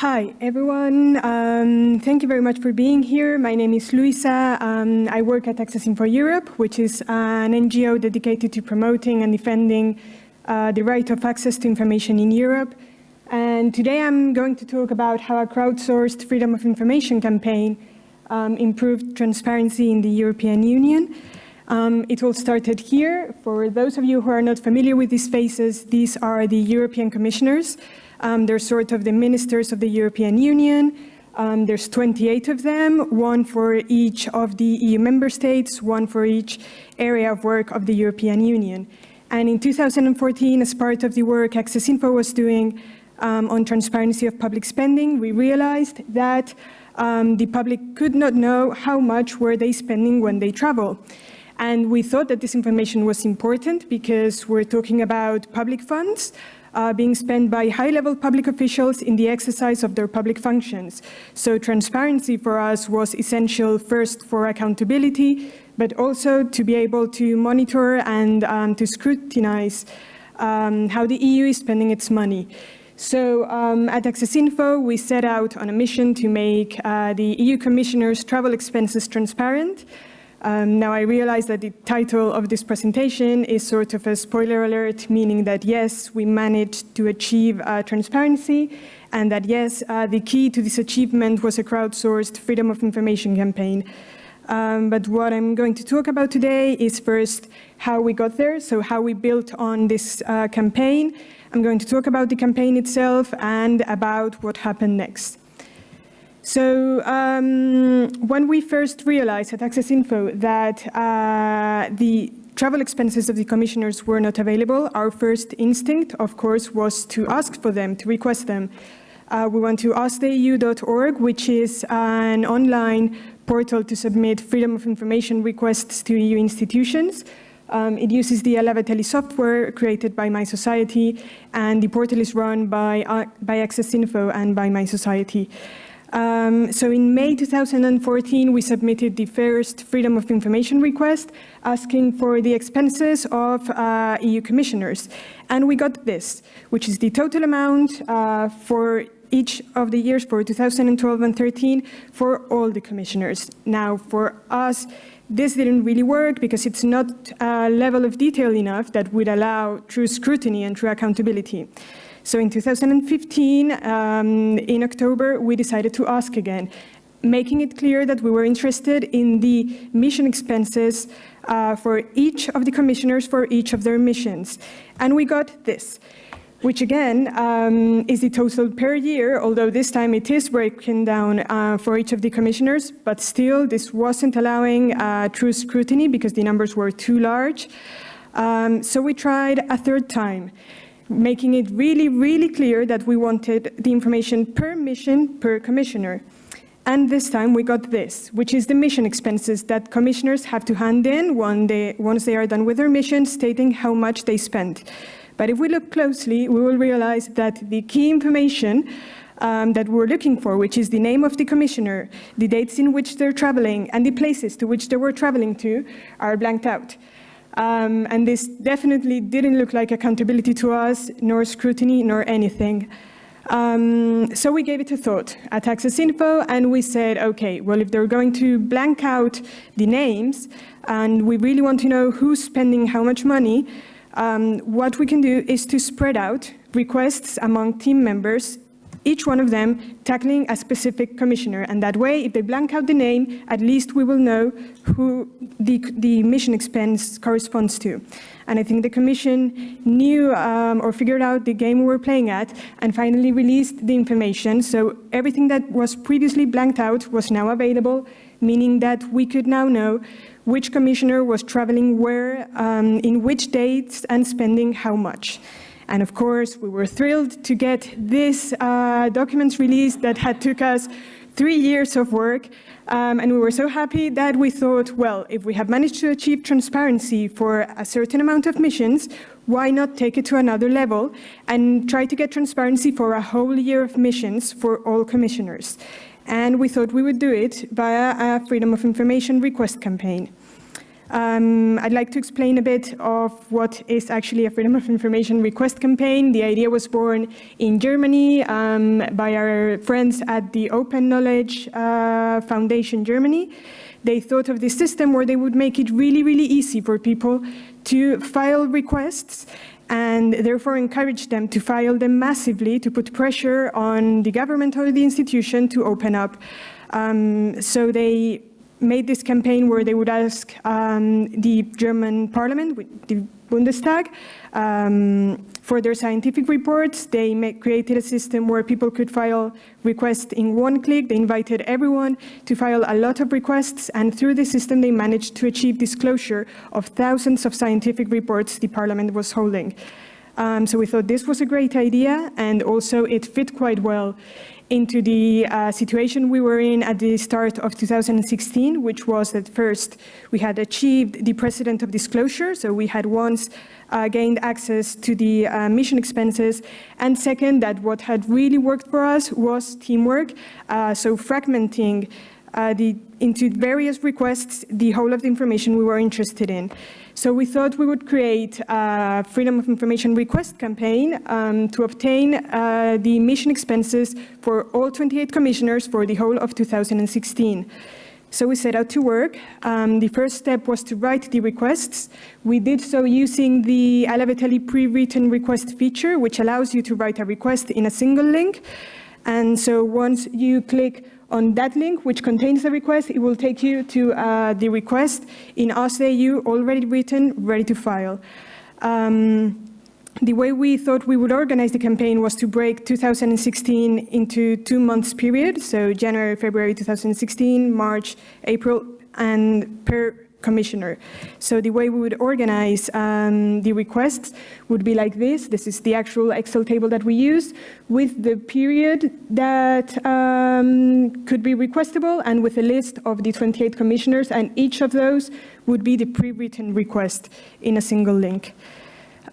Hi, everyone. Um, thank you very much for being here. My name is Luisa. Um, I work at Access Info Europe, which is an NGO dedicated to promoting and defending uh, the right of access to information in Europe. And today I'm going to talk about how a crowdsourced freedom of information campaign um, improved transparency in the European Union. Um, it all started here. For those of you who are not familiar with these faces, these are the European commissioners um, they're sort of the ministers of the European Union. Um, there's 28 of them, one for each of the EU member states, one for each area of work of the European Union. And in 2014, as part of the work Access Info was doing um, on transparency of public spending, we realized that um, the public could not know how much were they spending when they travel. And we thought that this information was important because we're talking about public funds, uh, being spent by high-level public officials in the exercise of their public functions. So transparency for us was essential first for accountability, but also to be able to monitor and um, to scrutinize um, how the EU is spending its money. So um, at Access Info, we set out on a mission to make uh, the EU Commissioner's travel expenses transparent, um, now I realize that the title of this presentation is sort of a spoiler alert, meaning that yes, we managed to achieve uh, transparency and that yes, uh, the key to this achievement was a crowdsourced freedom of information campaign. Um, but what I'm going to talk about today is first how we got there, so how we built on this uh, campaign. I'm going to talk about the campaign itself and about what happened next. So um, when we first realized at Access Info that uh, the travel expenses of the commissioners were not available, our first instinct, of course, was to ask for them, to request them. Uh, we went to asktheeu.org, which is an online portal to submit freedom of information requests to EU institutions. Um, it uses the Alaveteli software created by mySociety, and the portal is run by, uh, by Access Info and by mySociety. Um, so in May 2014, we submitted the first Freedom of Information request asking for the expenses of uh, EU commissioners. And we got this, which is the total amount uh, for each of the years for 2012 and 13 for all the commissioners. Now, for us, this didn't really work because it's not a level of detail enough that would allow true scrutiny and true accountability. So in 2015, um, in October, we decided to ask again, making it clear that we were interested in the mission expenses uh, for each of the commissioners for each of their missions. And we got this, which again um, is the total per year, although this time it is broken down uh, for each of the commissioners, but still this wasn't allowing uh, true scrutiny because the numbers were too large. Um, so we tried a third time making it really, really clear that we wanted the information per mission per commissioner. And this time we got this, which is the mission expenses that commissioners have to hand in they, once they are done with their mission, stating how much they spent. But if we look closely, we will realize that the key information um, that we're looking for, which is the name of the commissioner, the dates in which they're traveling, and the places to which they were traveling to, are blanked out. Um, and this definitely didn't look like accountability to us, nor scrutiny, nor anything. Um, so we gave it a thought at Access Info, and we said, okay, well, if they're going to blank out the names, and we really want to know who's spending how much money, um, what we can do is to spread out requests among team members each one of them tackling a specific commissioner. And that way, if they blank out the name, at least we will know who the, the mission expense corresponds to. And I think the commission knew um, or figured out the game we were playing at and finally released the information. So everything that was previously blanked out was now available, meaning that we could now know which commissioner was traveling where, um, in which dates, and spending how much. And of course, we were thrilled to get this uh, documents released that had took us three years of work. Um, and we were so happy that we thought, well, if we have managed to achieve transparency for a certain amount of missions, why not take it to another level and try to get transparency for a whole year of missions for all commissioners? And we thought we would do it via a Freedom of Information request campaign. Um, I'd like to explain a bit of what is actually a Freedom of Information request campaign. The idea was born in Germany um, by our friends at the Open Knowledge uh, Foundation Germany. They thought of this system where they would make it really, really easy for people to file requests and therefore encourage them to file them massively to put pressure on the government or the institution to open up. Um, so they made this campaign where they would ask um, the German parliament, the Bundestag, um, for their scientific reports. They make, created a system where people could file requests in one click. They invited everyone to file a lot of requests, and through the system they managed to achieve disclosure of thousands of scientific reports the parliament was holding. Um, so we thought this was a great idea, and also it fit quite well into the uh, situation we were in at the start of 2016, which was that first we had achieved the precedent of disclosure, so we had once uh, gained access to the uh, mission expenses, and second, that what had really worked for us was teamwork, uh, so fragmenting uh, the, into various requests the whole of the information we were interested in. So we thought we would create a Freedom of Information request campaign um, to obtain uh, the mission expenses for all 28 commissioners for the whole of 2016. So we set out to work. Um, the first step was to write the requests. We did so using the Alaveteli pre-written request feature, which allows you to write a request in a single link. And so once you click on that link, which contains the request, it will take you to uh, the request in OSCE already written, ready to file. Um, the way we thought we would organize the campaign was to break 2016 into two months period, so January, February 2016, March, April, and per commissioner. So the way we would organize um, the requests would be like this. This is the actual Excel table that we use with the period that um, could be requestable and with a list of the 28 commissioners and each of those would be the pre-written request in a single link.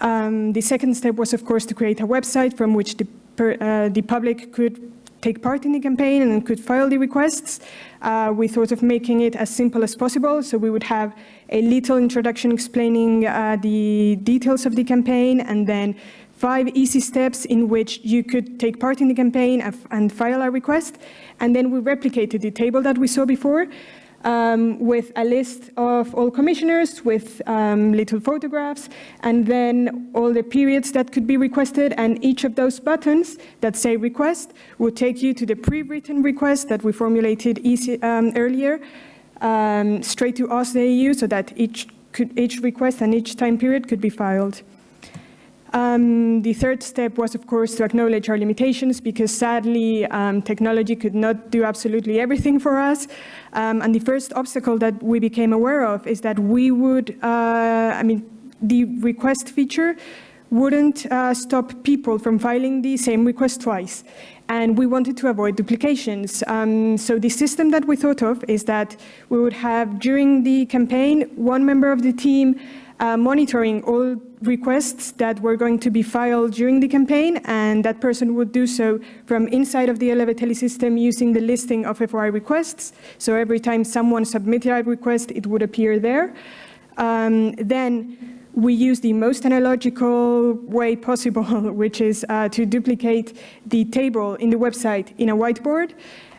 Um, the second step was of course to create a website from which the, per, uh, the public could take part in the campaign and could file the requests. Uh, we thought of making it as simple as possible, so we would have a little introduction explaining uh, the details of the campaign and then five easy steps in which you could take part in the campaign and file a request. And then we replicated the table that we saw before um, with a list of all commissioners with um, little photographs and then all the periods that could be requested and each of those buttons that say request would take you to the pre-written request that we formulated easy, um, earlier um, straight to OSCE so that each, could, each request and each time period could be filed. Um, the third step was, of course, to acknowledge our limitations because sadly, um, technology could not do absolutely everything for us. Um, and the first obstacle that we became aware of is that we would, uh, I mean, the request feature wouldn't uh, stop people from filing the same request twice. And we wanted to avoid duplications. Um, so the system that we thought of is that we would have, during the campaign, one member of the team uh, monitoring all requests that were going to be filed during the campaign, and that person would do so from inside of the Vitali system using the listing of FOI requests. So every time someone submitted a request, it would appear there. Um, then we use the most analogical way possible, which is uh, to duplicate the table in the website in a whiteboard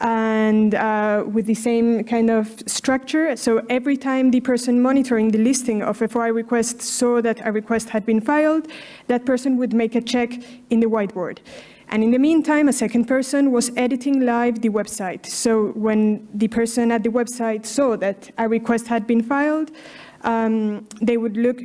and uh, with the same kind of structure. So every time the person monitoring the listing of a FOI requests saw that a request had been filed, that person would make a check in the whiteboard. And in the meantime, a second person was editing live the website. So when the person at the website saw that a request had been filed, um, they would look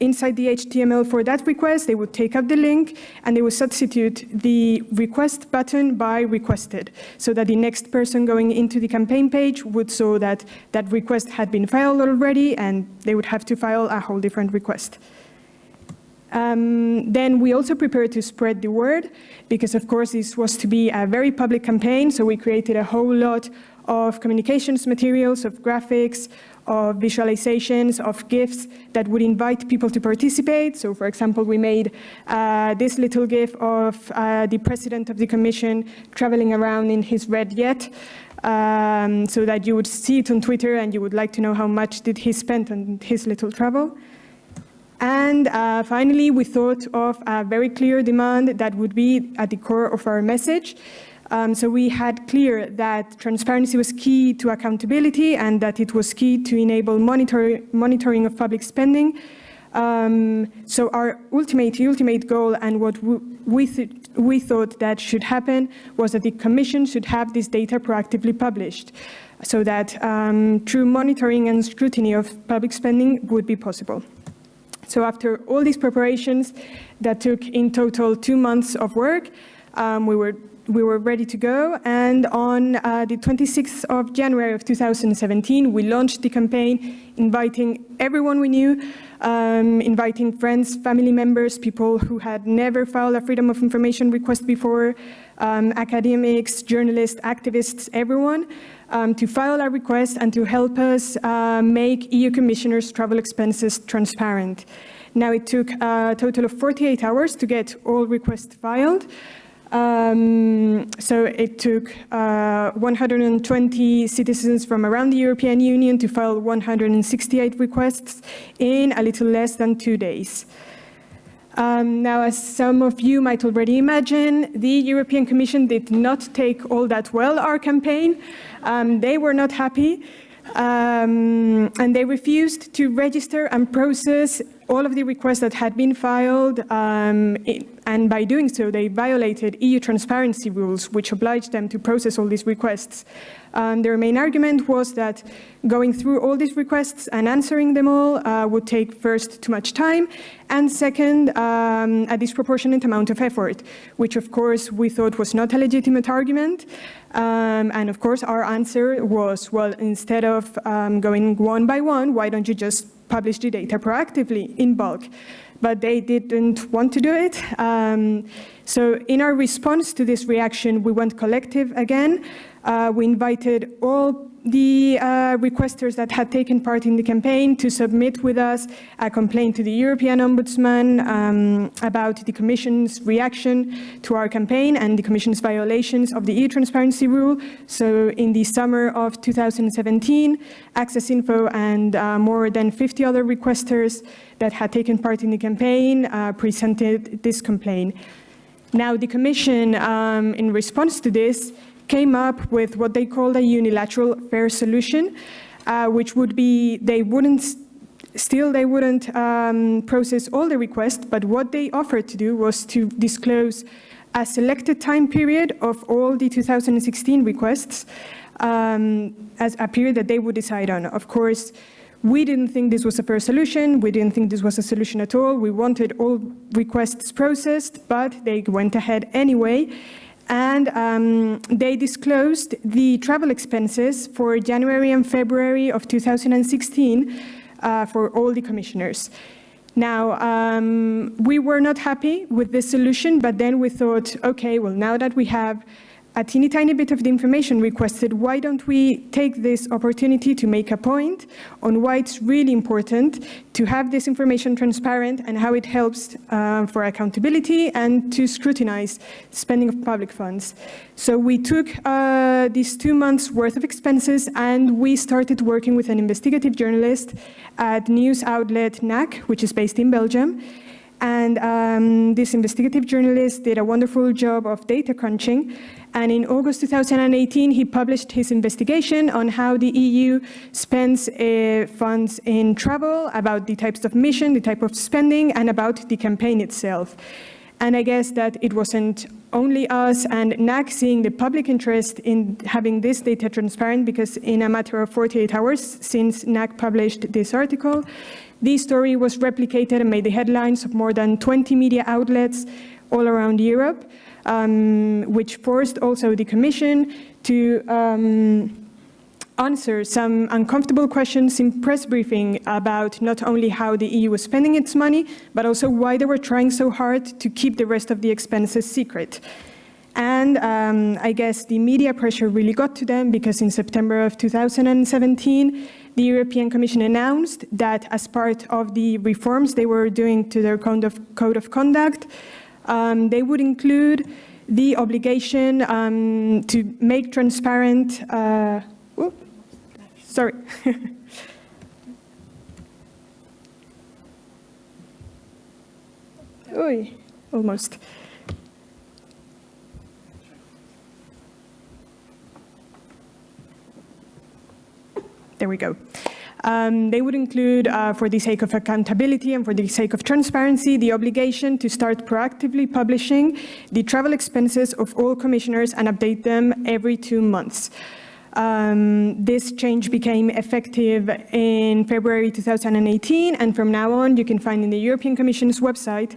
inside the HTML for that request, they would take up the link and they would substitute the request button by requested so that the next person going into the campaign page would saw that that request had been filed already and they would have to file a whole different request. Um, then we also prepared to spread the word because of course this was to be a very public campaign so we created a whole lot of communications materials, of graphics, of visualizations, of GIFs that would invite people to participate. So for example, we made uh, this little GIF of uh, the president of the commission traveling around in his red jet. um, so that you would see it on Twitter and you would like to know how much did he spend on his little travel. And uh, finally, we thought of a very clear demand that would be at the core of our message. Um, so we had clear that transparency was key to accountability and that it was key to enable monitor monitoring of public spending. Um, so our ultimate, ultimate goal and what we, th we thought that should happen was that the Commission should have this data proactively published so that um, true monitoring and scrutiny of public spending would be possible. So after all these preparations that took in total two months of work, um, we were we were ready to go. And on uh, the 26th of January of 2017, we launched the campaign inviting everyone we knew, um, inviting friends, family members, people who had never filed a Freedom of Information request before, um, academics, journalists, activists, everyone, um, to file a request and to help us uh, make EU commissioners' travel expenses transparent. Now it took a total of 48 hours to get all requests filed. Um, so it took uh, 120 citizens from around the European Union to file 168 requests in a little less than two days. Um, now, as some of you might already imagine, the European Commission did not take all that well our campaign. Um, they were not happy. Um, and they refused to register and process all of the requests that had been filed, um, and by doing so, they violated EU transparency rules, which obliged them to process all these requests. Um, their main argument was that going through all these requests and answering them all uh, would take first too much time, and second, um, a disproportionate amount of effort, which of course we thought was not a legitimate argument. Um, and of course our answer was, well, instead of um, going one by one, why don't you just publish the data proactively in bulk. But they didn't want to do it. Um, so in our response to this reaction, we went collective again. Uh, we invited all the uh, requesters that had taken part in the campaign to submit with us a complaint to the European Ombudsman um, about the Commission's reaction to our campaign and the Commission's violations of the e-transparency rule. So in the summer of 2017, Access Info and uh, more than 50 other requesters that had taken part in the campaign uh, presented this complaint. Now the Commission, um, in response to this, came up with what they called a unilateral fair solution, uh, which would be they wouldn't still they wouldn't um, process all the requests, but what they offered to do was to disclose a selected time period of all the 2016 requests um, as a period that they would decide on. Of course, we didn't think this was a fair solution. We didn't think this was a solution at all. We wanted all requests processed, but they went ahead anyway and um, they disclosed the travel expenses for January and February of 2016 uh, for all the commissioners. Now, um, we were not happy with this solution, but then we thought, okay, well, now that we have a teeny tiny bit of the information requested, why don't we take this opportunity to make a point on why it's really important to have this information transparent and how it helps uh, for accountability and to scrutinize spending of public funds. So we took uh, these two months worth of expenses and we started working with an investigative journalist at news outlet Knack, which is based in Belgium. And um, this investigative journalist did a wonderful job of data crunching and in August 2018, he published his investigation on how the EU spends uh, funds in travel, about the types of mission, the type of spending, and about the campaign itself. And I guess that it wasn't only us and Knack seeing the public interest in having this data transparent because in a matter of 48 hours since Knack published this article, this story was replicated and made the headlines of more than 20 media outlets all around Europe um, which forced also the Commission to um, answer some uncomfortable questions in press briefing about not only how the EU was spending its money, but also why they were trying so hard to keep the rest of the expenses secret. And um, I guess the media pressure really got to them because in September of 2017, the European Commission announced that as part of the reforms they were doing to their code of, code of conduct, um, they would include the obligation um, to make transparent, uh, sorry. Oy, almost. There we go. Um, they would include, uh, for the sake of accountability and for the sake of transparency, the obligation to start proactively publishing the travel expenses of all commissioners and update them every two months. Um, this change became effective in February 2018, and from now on, you can find in the European Commission's website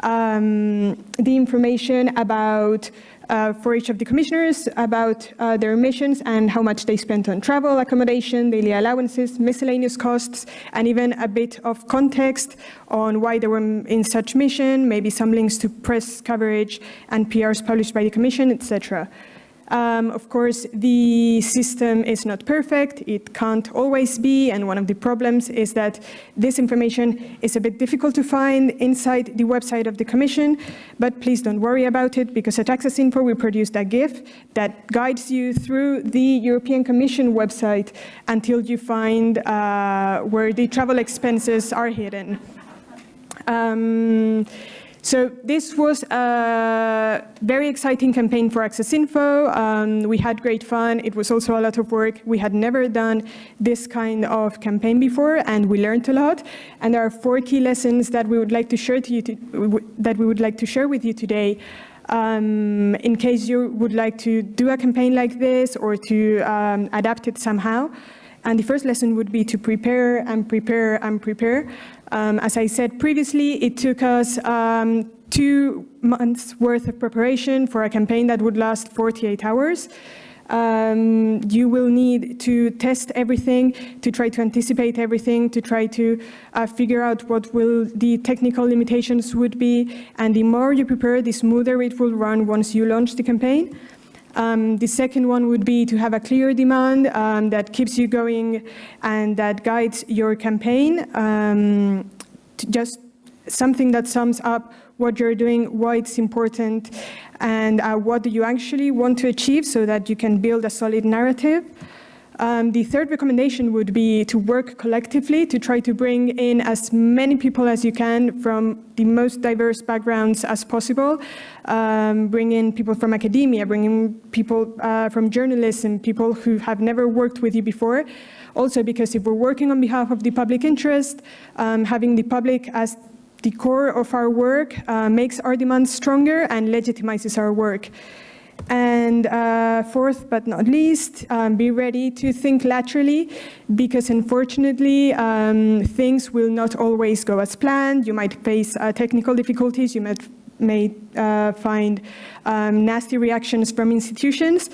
um, the information about uh, for each of the commissioners about uh, their missions and how much they spent on travel, accommodation, daily allowances, miscellaneous costs, and even a bit of context on why they were in such mission, maybe some links to press coverage and PRs published by the commission, etc. Um, of course, the system is not perfect, it can't always be, and one of the problems is that this information is a bit difficult to find inside the website of the Commission, but please don't worry about it, because at Access Info we produced a GIF that guides you through the European Commission website until you find uh, where the travel expenses are hidden. Um, so this was very exciting campaign for Access Info. Um, we had great fun. It was also a lot of work. We had never done this kind of campaign before, and we learned a lot. And there are four key lessons that we would like to share to you to, that we would like to share with you today. Um, in case you would like to do a campaign like this or to um, adapt it somehow. And the first lesson would be to prepare and prepare and prepare. Um, as I said previously, it took us um, two months worth of preparation for a campaign that would last 48 hours. Um, you will need to test everything, to try to anticipate everything, to try to uh, figure out what will the technical limitations would be. And the more you prepare, the smoother it will run once you launch the campaign. Um, the second one would be to have a clear demand um, that keeps you going and that guides your campaign. Um, just something that sums up what you're doing, why it's important, and uh, what do you actually want to achieve so that you can build a solid narrative. Um, the third recommendation would be to work collectively to try to bring in as many people as you can from the most diverse backgrounds as possible. Um, bring in people from academia, bring in people uh, from journalism, people who have never worked with you before. Also because if we're working on behalf of the public interest, um, having the public as the core of our work uh, makes our demands stronger and legitimizes our work. And uh, fourth but not least, um, be ready to think laterally because unfortunately um, things will not always go as planned. You might face uh, technical difficulties, you might may uh, find um, nasty reactions from institutions.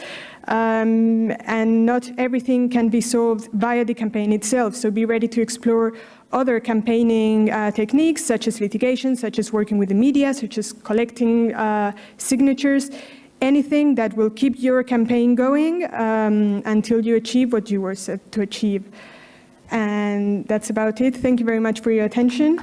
Um, and not everything can be solved via the campaign itself. So be ready to explore other campaigning uh, techniques, such as litigation, such as working with the media, such as collecting uh, signatures, anything that will keep your campaign going um, until you achieve what you were set to achieve. And that's about it. Thank you very much for your attention.